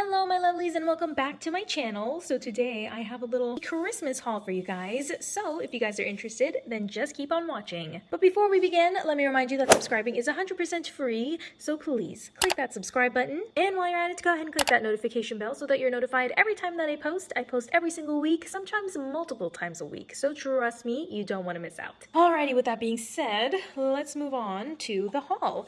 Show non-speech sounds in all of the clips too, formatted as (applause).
Hello my lovelies and welcome back to my channel. So today I have a little Christmas haul for you guys. So if you guys are interested, then just keep on watching. But before we begin, let me remind you that subscribing is 100% free. So please click that subscribe button. And while you're at it, go ahead and click that notification bell so that you're notified every time that I post. I post every single week, sometimes multiple times a week. So trust me, you don't want to miss out. Alrighty, with that being said, let's move on to the haul.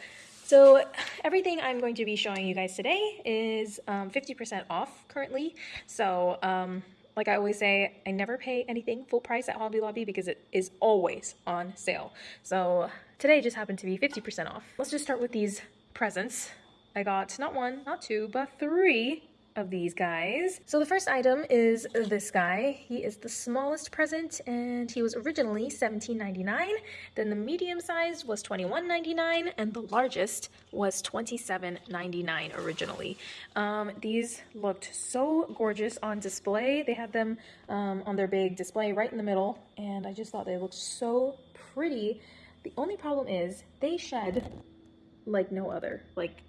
So everything I'm going to be showing you guys today is 50% um, off currently. So um, like I always say, I never pay anything full price at Hobby Lobby because it is always on sale. So today just happened to be 50% off. Let's just start with these presents. I got not one, not two, but three of these guys. So the first item is this guy. He is the smallest present and he was originally $17.99. Then the medium size was $21.99 and the largest was $27.99 originally. Um, these looked so gorgeous on display. They had them um, on their big display right in the middle and I just thought they looked so pretty. The only problem is they shed like no other. Like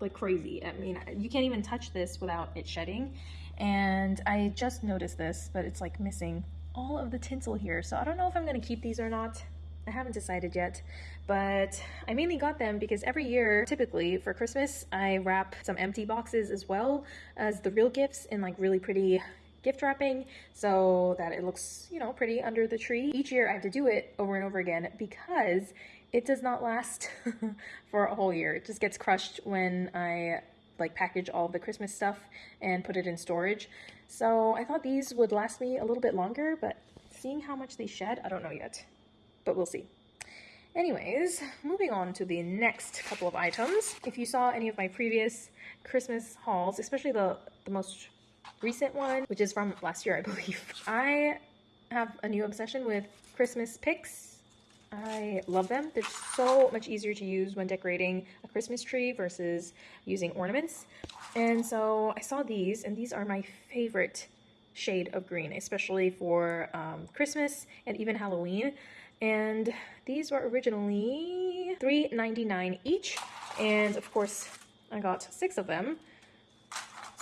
like crazy. I mean, you can't even touch this without it shedding. And I just noticed this, but it's like missing all of the tinsel here. So I don't know if I'm gonna keep these or not. I haven't decided yet, but I mainly got them because every year, typically for Christmas, I wrap some empty boxes as well as the real gifts in like really pretty gift wrapping so that it looks, you know, pretty under the tree. Each year I have to do it over and over again because it does not last (laughs) for a whole year. It just gets crushed when I like package all the Christmas stuff and put it in storage. So I thought these would last me a little bit longer, but seeing how much they shed, I don't know yet, but we'll see. Anyways, moving on to the next couple of items. If you saw any of my previous Christmas hauls, especially the, the most recent one, which is from last year, I (laughs) believe, I have a new obsession with Christmas picks I love them. They're so much easier to use when decorating a Christmas tree versus using ornaments. And so I saw these, and these are my favorite shade of green, especially for um, Christmas and even Halloween. And these were originally $3.99 each. And of course, I got six of them.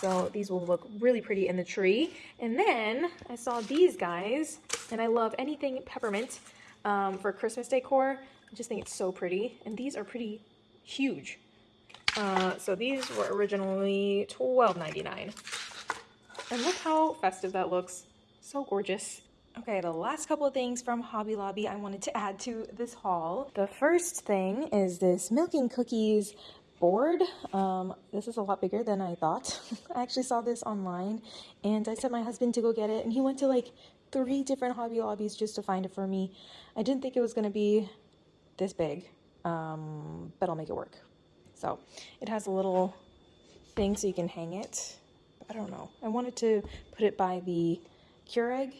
So these will look really pretty in the tree. And then I saw these guys, and I love anything peppermint um, for Christmas decor. I just think it's so pretty. And these are pretty huge. Uh, so these were originally $12.99. And look how festive that looks. So gorgeous. Okay, the last couple of things from Hobby Lobby I wanted to add to this haul. The first thing is this Milk and Cookies board. Um, this is a lot bigger than I thought. (laughs) I actually saw this online and I sent my husband to go get it and he went to like three different Hobby Lobbies just to find it for me. I didn't think it was going to be this big, um, but I'll make it work. So it has a little thing so you can hang it. I don't know. I wanted to put it by the Keurig,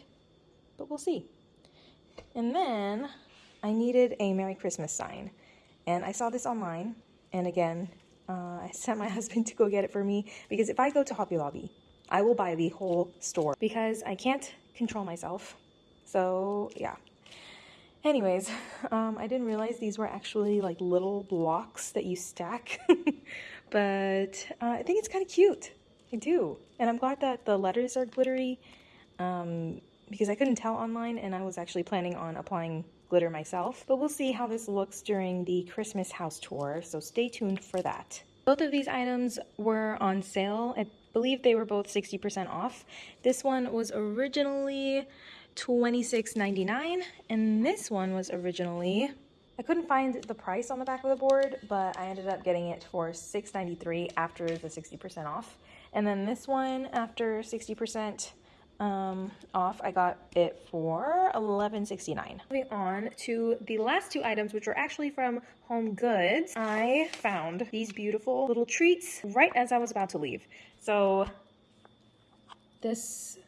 but we'll see. And then I needed a Merry Christmas sign. And I saw this online. And again, uh, I sent my (laughs) husband to go get it for me because if I go to Hobby Lobby, I will buy the whole store because I can't control myself. So yeah. Anyways, (laughs) um, I didn't realize these were actually like little blocks that you stack, (laughs) but uh, I think it's kind of cute. I do. And I'm glad that the letters are glittery um, because I couldn't tell online and I was actually planning on applying glitter myself. But we'll see how this looks during the Christmas house tour, so stay tuned for that. Both of these items were on sale at believe they were both 60% off. This one was originally $26.99 and this one was originally I couldn't find the price on the back of the board, but I ended up getting it for $6.93 after the 60% off. And then this one, after 60% um, off, I got it for $11.69. Moving on to the last two items, which are actually from Home Goods. I found these beautiful little treats right as I was about to leave. So this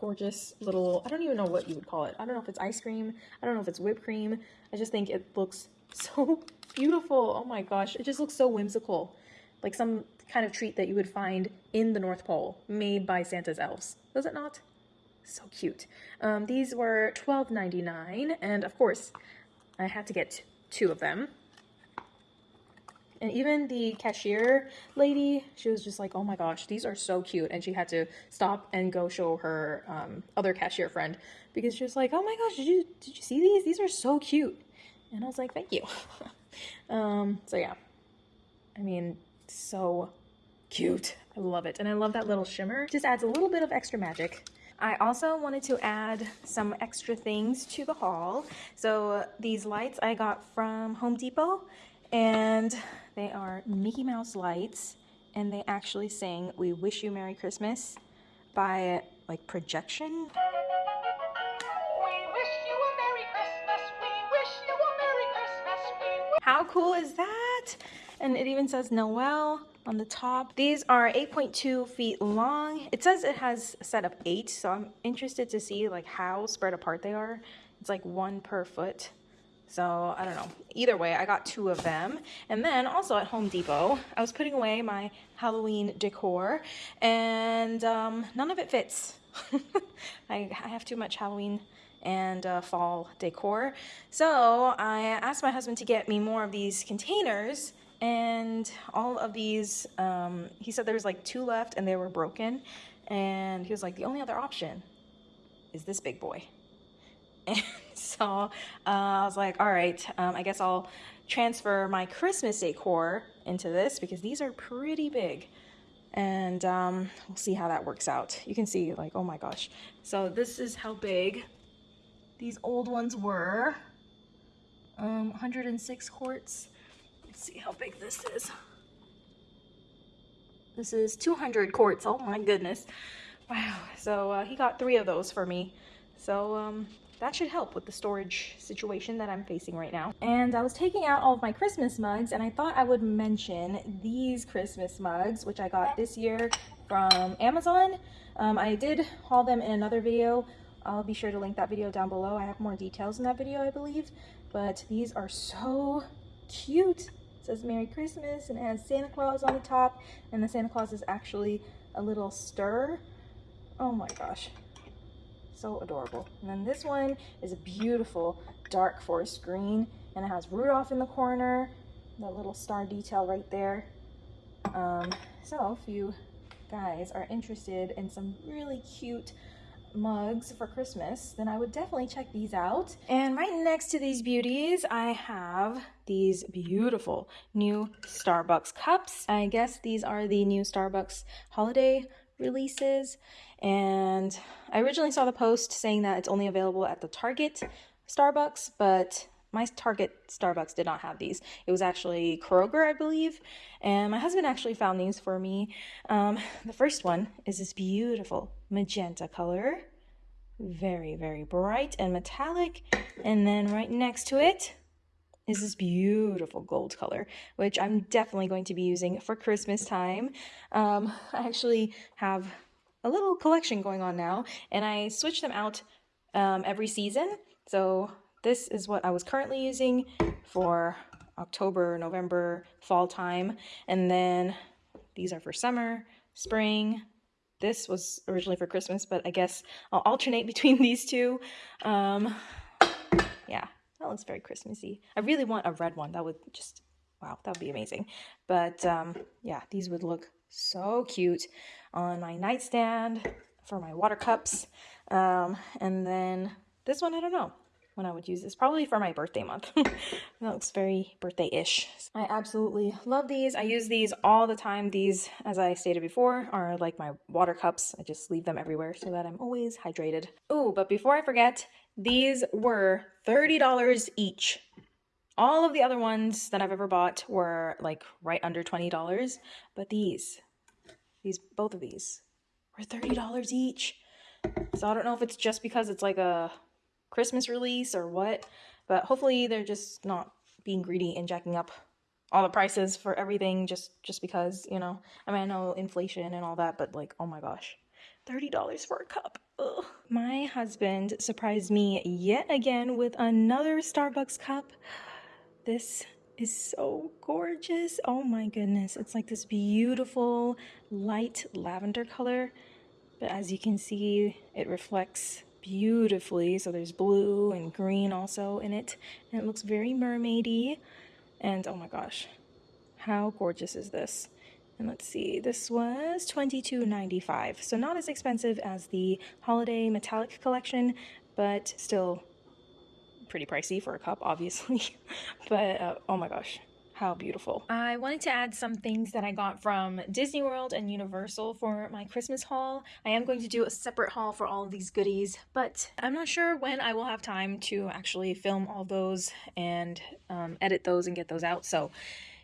gorgeous little, I don't even know what you would call it. I don't know if it's ice cream. I don't know if it's whipped cream. I just think it looks (laughs) so beautiful. Oh my gosh. It just looks so whimsical. Like some kind of treat that you would find in the North Pole made by Santa's elves. Does it not? So cute. Um, these were $12.99 and of course I had to get two of them. And even the cashier lady, she was just like, oh my gosh, these are so cute. And she had to stop and go show her um, other cashier friend because she was like, oh my gosh, did you, did you see these? These are so cute. And I was like, thank you. (laughs) um, so yeah, I mean, so cute. I love it. And I love that little shimmer. Just adds a little bit of extra magic. I also wanted to add some extra things to the haul. So these lights I got from Home Depot and they are Mickey Mouse lights and they actually sing We Wish You Merry Christmas by like projection. How cool is that? And it even says Noel on the top. These are 8.2 feet long. It says it has a set of eight, so I'm interested to see like how spread apart they are. It's like one per foot. So I don't know. Either way, I got two of them. And then also at Home Depot, I was putting away my Halloween decor and um, none of it fits. (laughs) I, I have too much Halloween and uh, fall decor. So I asked my husband to get me more of these containers and all of these, um, he said there was like two left and they were broken. And he was like, the only other option is this big boy. (laughs) And so uh, I was like, all right, um, I guess I'll transfer my Christmas decor into this because these are pretty big. And um, we'll see how that works out. You can see like, oh my gosh. So this is how big these old ones were. Um, 106 quarts. Let's see how big this is. This is 200 quarts. Oh my goodness. Wow. So uh, he got three of those for me. So um, that should help with the storage situation that I'm facing right now. And I was taking out all of my Christmas mugs and I thought I would mention these Christmas mugs, which I got this year from Amazon. Um, I did haul them in another video. I'll be sure to link that video down below. I have more details in that video, I believe. But these are so cute It says Merry Christmas and it has Santa Claus on the top and the Santa Claus is actually a little stir. Oh my gosh, so adorable. And then this one is a beautiful dark forest green and it has Rudolph in the corner, that little star detail right there. Um, so if you guys are interested in some really cute mugs for Christmas, then I would definitely check these out. And right next to these beauties, I have these beautiful new Starbucks cups. I guess these are the new Starbucks holiday releases. And I originally saw the post saying that it's only available at the Target Starbucks, but my Target Starbucks did not have these. It was actually Kroger, I believe, and my husband actually found these for me. Um, the first one is this beautiful magenta color. Very, very bright and metallic. And then right next to it is this beautiful gold color, which I'm definitely going to be using for Christmas time. Um, I actually have a little collection going on now, and I switch them out um, every season. So this is what I was currently using for October, November, fall time. And then these are for summer, spring. This was originally for Christmas, but I guess I'll alternate (laughs) between these two. Um, yeah, that looks very Christmassy. I really want a red one. That would just, wow, that would be amazing. But um, yeah, these would look so cute on my nightstand for my water cups. Um, and then this one, I don't know when I would use this, probably for my birthday month. (laughs) that looks very birthday-ish. I absolutely love these. I use these all the time. These, as I stated before, are like my water cups. I just leave them everywhere so that I'm always hydrated. Oh, but before I forget, these were $30 each. All of the other ones that I've ever bought were like right under $20, but these, these, both of these were $30 each. So I don't know if it's just because it's like a Christmas release or what, but hopefully they're just not being greedy and jacking up all the prices for everything just just because, you know. I mean, I know inflation and all that, but like, oh my gosh. $30 for a cup. Ugh. My husband surprised me yet again with another Starbucks cup. This is so gorgeous. Oh my goodness. It's like this beautiful light lavender color. But as you can see, it reflects beautifully. So there's blue and green also in it. And it looks very mermaidy. And oh my gosh, How gorgeous is this? And let's see, this was $22.95. So not as expensive as the Holiday Metallic Collection, but still pretty pricey for a cup, obviously. (laughs) but uh, oh my gosh, how beautiful. I wanted to add some things that I got from Disney World and Universal for my Christmas haul. I am going to do a separate haul for all of these goodies, but I'm not sure when I will have time to actually film all those and um, edit those and get those out. So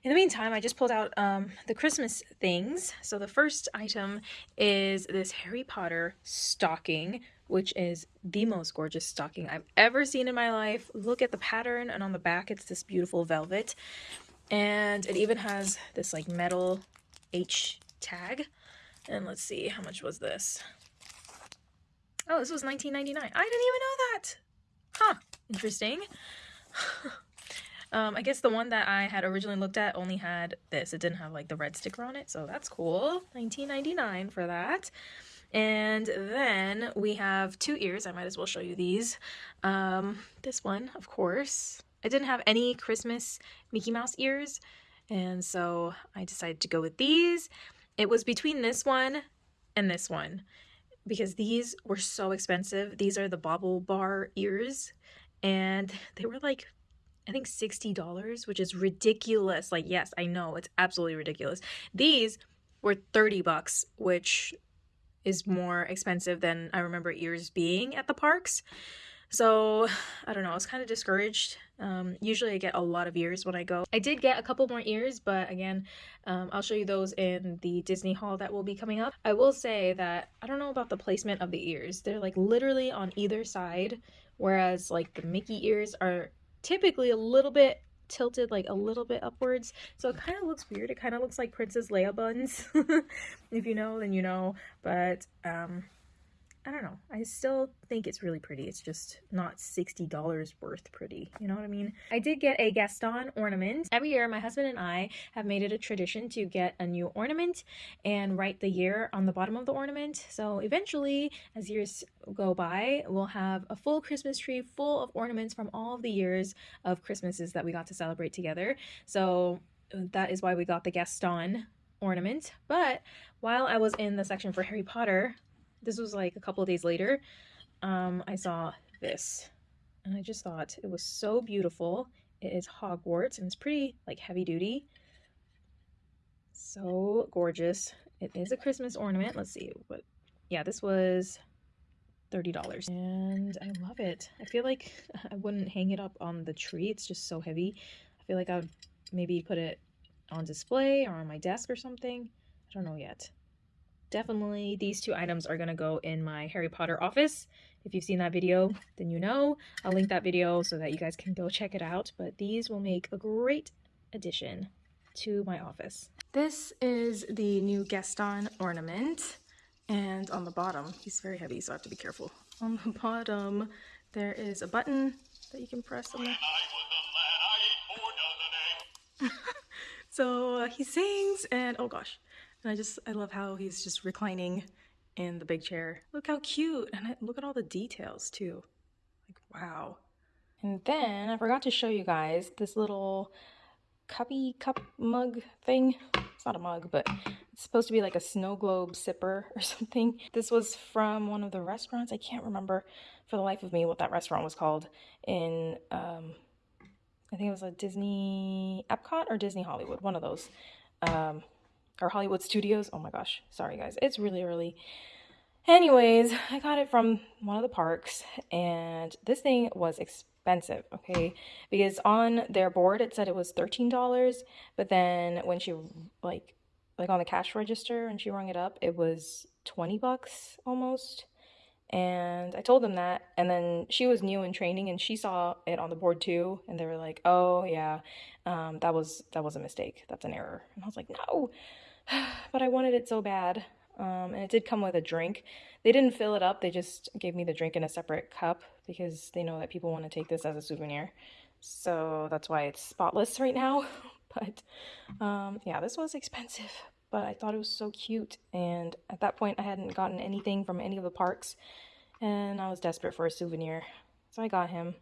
in the meantime, I just pulled out um, the Christmas things. So the first item is this Harry Potter stocking, which is the most gorgeous stocking I've ever seen in my life. Look at the pattern, and on the back, it's this beautiful velvet. And it even has this like metal H tag. And let's see, how much was this? Oh, this was $19.99. I didn't even know that. Huh, interesting. (laughs) um, I guess the one that I had originally looked at only had this. It didn't have like the red sticker on it, so that's cool. $19.99 for that. And then we have two ears. I might as well show you these. Um, this one, of course, I didn't have any Christmas Mickey Mouse ears, and so I decided to go with these. It was between this one and this one because these were so expensive. These are the bobble BaubleBar ears, and they were like, I think $60, which is ridiculous. Like, yes, I know, it's absolutely ridiculous. These were 30 bucks, which is more expensive than I remember ears being at the parks. So (sighs) I don't know, I was kind of discouraged. Um, usually I get a lot of ears when I go. I did get a couple more ears, but again, um, I'll show you those in the Disney haul that will be coming up. I will say that I don't know about the placement of the ears. They're like literally on either side, whereas like the Mickey ears are typically a little bit tilted like a little bit upwards so it kind of looks weird it kind of looks like princess leia buns (laughs) if you know then you know but um I don't know. I still think it's really pretty. It's just not $60 worth pretty. You know what I mean? I did get a Gaston ornament. Every year, my husband and I have made it a tradition to get a new ornament and write the year on the bottom of the ornament. So eventually, as years go by, we'll have a full Christmas tree full of ornaments from all of the years of Christmases that we got to celebrate together. So that is why we got the Gaston ornament. But while I was in the section for Harry Potter, this was like a couple of days later, um, I saw this. And I just thought it was so beautiful. It is Hogwarts and it's pretty like heavy duty. So gorgeous. It is a Christmas ornament. Let's see what yeah, this was $30 and I love it. I feel like (laughs) I wouldn't hang it up on the tree. It's just so heavy. I feel like I would maybe put it on display or on my desk or something. I don't know yet definitely these two items are going to go in my Harry Potter office. If you've seen that video, then you know. I'll link that video so that you guys can go check it out. But these will make a great addition to my office. This is the new Gaston ornament. And on the bottom, he's very heavy, so I have to be careful. On the bottom, there is a button that you can press on the... (laughs) so uh, he sings and, oh gosh, and I just, I love how he's just reclining in the big chair. Look how cute. And I, look at all the details too. Like, wow. And then I forgot to show you guys this little cuppy cup mug thing. It's not a mug, but it's supposed to be like a snow globe sipper (laughs) or something. This was from one of the restaurants. I can't remember for the life of me what that restaurant was called in, um, I think it was a Disney Epcot or Disney Hollywood, one of those. Um, or Hollywood Studios. Oh my gosh, sorry guys, it's really early. Anyways, I got it from one of the parks and this thing was expensive, okay? Because on their board it said it was $13, but then when she like like on the cash register and she rung it up, it was 20 bucks almost. And I told them that and then she was new in training and she saw it on the board too and they were like, "Oh, yeah. Um, that was that was a mistake. That's an error." And I was like, "No." (sighs) but I wanted it so bad. Um, and it did come with a drink. They didn't fill it up, they just gave me the drink in a separate cup because they know that people want to take this as a souvenir. So that's why it's spotless right now. (laughs) but um, yeah, this was expensive, but I thought it was so cute. And at that point, I hadn't gotten anything from any of the parks, and I was desperate for a souvenir. So I got him.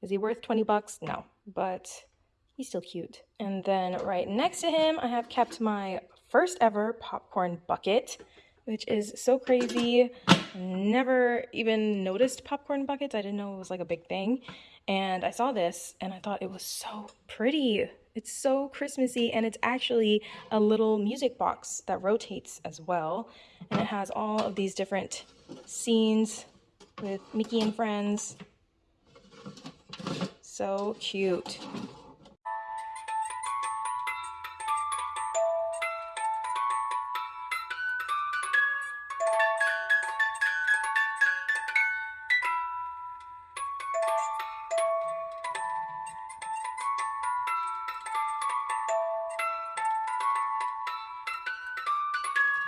Is he worth 20 bucks? No, but He's still cute. And then right next to him, I have kept my first ever popcorn bucket, which is so crazy. Never even noticed popcorn buckets. I didn't know it was like a big thing. And I saw this and I thought it was so pretty. It's so Christmassy and it's actually a little music box that rotates as well. And it has all of these different scenes with Mickey and friends. So cute.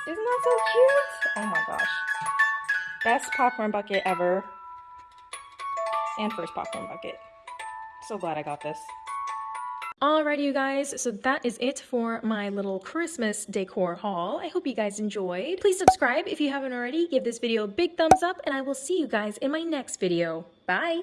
Isn't that so cute? Oh my gosh. Best popcorn bucket ever. And first popcorn bucket. So glad I got this. Alrighty, you guys, so that is it for my little Christmas decor haul. I hope you guys enjoyed. Please subscribe if you haven't already. Give this video a big thumbs up, and I will see you guys in my next video. Bye!